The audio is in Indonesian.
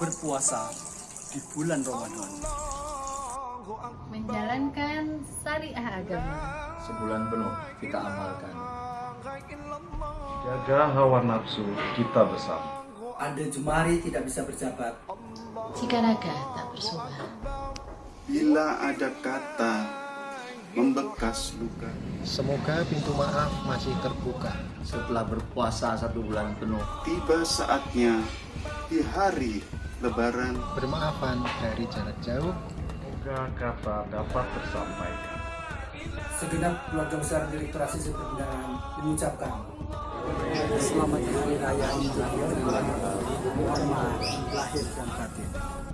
berpuasa di bulan Ramadan. menjalankan syariah agama. Sebulan penuh kita amalkan. Jaga hawa nafsu kita bersama. Ada jemari tidak bisa berjabat. Jika naga tak bersuara, Bila ada kata membekas luka Semoga pintu maaf masih terbuka. Setelah berpuasa satu bulan penuh, Tiba saatnya di hari lebaran Bermaafan dari jarak jauh. Semoga kata dapat tersampaikan. Segenap keluarga besar Direktur Asisi Perbendaharaan mengucapkan Selamat Hari Raya Idul Fitri. Mohon maaf lahir dan batin.